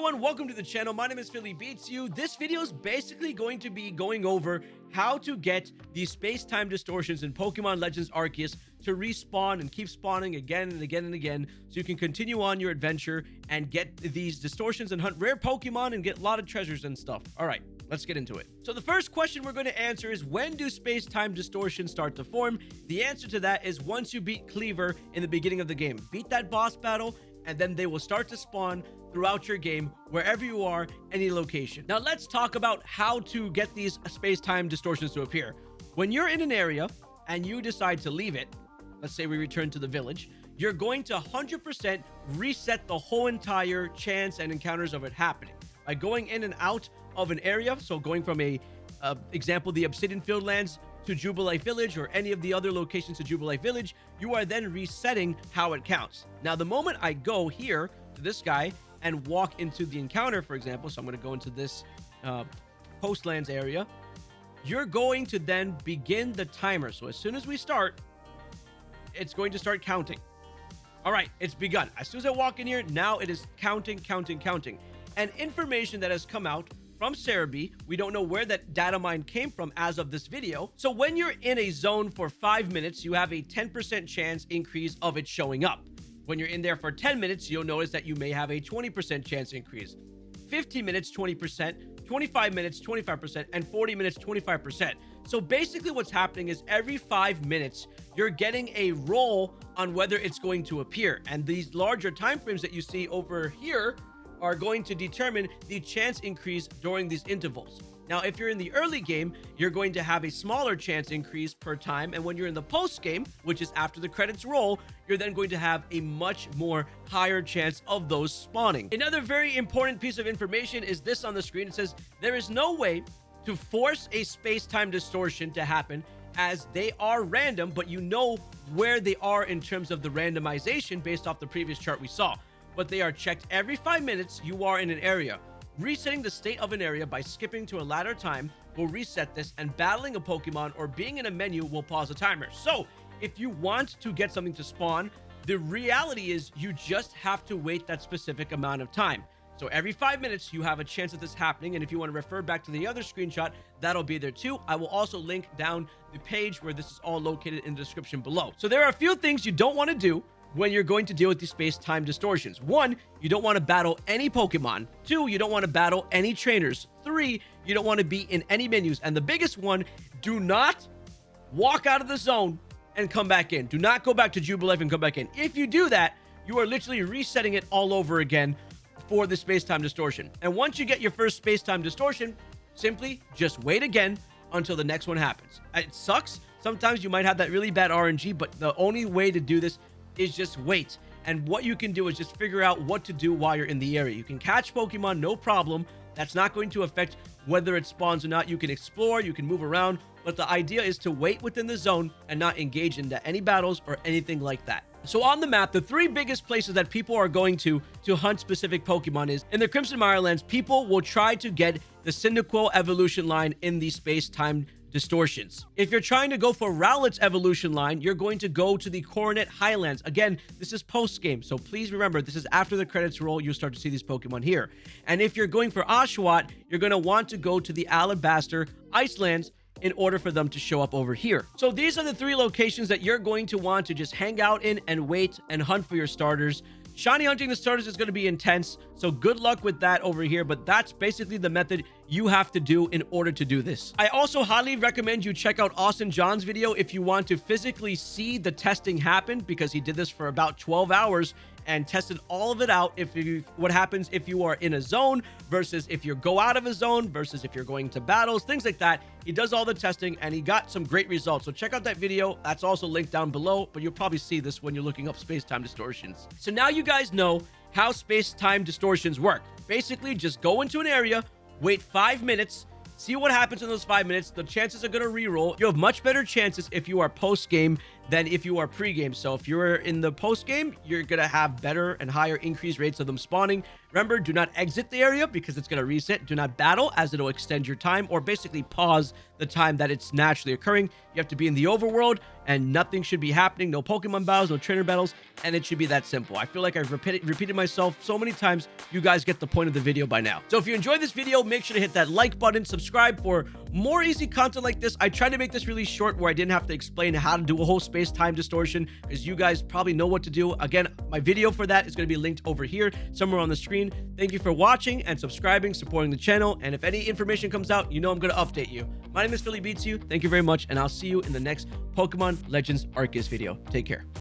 everyone, welcome to the channel. My name is Philly Beats You. This video is basically going to be going over how to get these space-time distortions in Pokemon Legends Arceus to respawn and keep spawning again and again and again so you can continue on your adventure and get these distortions and hunt rare Pokemon and get a lot of treasures and stuff. All right, let's get into it. So the first question we're going to answer is when do space-time distortions start to form? The answer to that is once you beat Kleavor in the beginning of the game. Beat that boss battle and then they will start to spawn throughout your game, wherever you are, any location. Now, let's talk about how to get these space-time distortions to appear. When you're in an area and you decide to leave it, let's say we return to the village, you're going to 100% reset the whole entire chance and encounters of it happening. By going in and out of an area, so going from a uh, example, the Obsidian Fieldlands to Jubilife Village or any of the other locations to Jubilife Village, you are then resetting how it counts. Now, the moment I go here to this guy and walk into the encounter, for example, so I'm going to go into this uh, Coastlands area, you're going to then begin the timer. So as soon as we start, it's going to start counting. All right, it's begun. As soon as I walk in here, now it is counting, counting, counting. And information that has come out from Serebii. We don't know where that data mine came from as of this video. So when you're in a zone for five minutes, you have a 10% chance increase of it showing up. When you're in there for 10 minutes, you'll notice that you may have a 20% chance increase. 15 minutes, 20%, 25 minutes, 25%, and 40 minutes, 25%. So basically what's happening is every five minutes, you're getting a roll on whether it's going to appear. And these larger time frames that you see over here are going to determine the chance increase during these intervals. Now, if you're in the early game, you're going to have a smaller chance increase per time. And when you're in the post game, which is after the credits roll, you're then going to have a much more higher chance of those spawning. Another very important piece of information is this on the screen. It says there is no way to force a space-time distortion to happen as they are random, but you know where they are in terms of the randomization based off the previous chart we saw but they are checked every five minutes you are in an area. Resetting the state of an area by skipping to a later time will reset this, and battling a Pokemon or being in a menu will pause the timer. So, if you want to get something to spawn, the reality is you just have to wait that specific amount of time. So every five minutes, you have a chance of this happening. And if you want to refer back to the other screenshot, that'll be there too. I will also link down the page where this is all located in the description below. So there are a few things you don't want to do when you're going to deal with these space-time distortions. One, you don't want to battle any Pokemon. Two, you don't want to battle any trainers. Three, you don't want to be in any menus. And the biggest one, do not walk out of the zone and come back in. Do not go back to Jubilife and come back in. If you do that, you are literally resetting it all over again for the space-time distortion. And once you get your first space-time distortion, simply just wait again until the next one happens. It sucks. Sometimes you might have that really bad RNG, but the only way to do this is just wait. And what you can do is just figure out what to do while you're in the area. You can catch Pokemon, no problem. That's not going to affect whether it spawns or not. You can explore, you can move around, but the idea is to wait within the zone and not engage into any battles or anything like that. So on the map, the three biggest places that people are going to to hunt specific Pokemon is in the Crimson Mirelands, people will try to get the Cyndaquil evolution line in the space-time distortions. If you're trying to go for Rowlet's evolution line, you're going to go to the Coronet Highlands. Again, this is post-game, so please remember, this is after the credits roll, you'll start to see these Pokemon here. And if you're going for Oshawott, you're going to want to go to the Alabaster Icelands in order for them to show up over here. So these are the three locations that you're going to want to just hang out in and wait and hunt for your starters. Shiny hunting the starters is going to be intense, so good luck with that over here, but that's basically the method you have to do in order to do this. I also highly recommend you check out Austin John's video if you want to physically see the testing happen, because he did this for about 12 hours and tested all of it out if you what happens if you are in a zone versus if you go out of a zone versus if you're going to battles things like that. He does all the testing and he got some great results. So check out that video. That's also linked down below but you'll probably see this when you're looking up space-time distortions. So now you guys know how space-time distortions work. Basically just go into an area wait five minutes See what happens in those five minutes. The chances are going to reroll. You have much better chances if you are post-game than if you are pre-game. So if you're in the post-game, you're going to have better and higher increased rates of them spawning Remember, do not exit the area because it's going to reset. Do not battle as it'll extend your time or basically pause the time that it's naturally occurring. You have to be in the overworld and nothing should be happening. No Pokemon battles, no trainer battles, and it should be that simple. I feel like I've repeated, repeated myself so many times. You guys get the point of the video by now. So if you enjoyed this video, make sure to hit that like button, subscribe for more easy content like this. I tried to make this really short where I didn't have to explain how to do a whole space-time distortion because you guys probably know what to do. Again, my video for that is going to be linked over here somewhere on the screen. Thank you for watching and subscribing, supporting the channel. And if any information comes out, you know I'm going to update you. My name is Philly Beats You. Thank you very much, and I'll see you in the next Pokemon Legends Arceus video. Take care.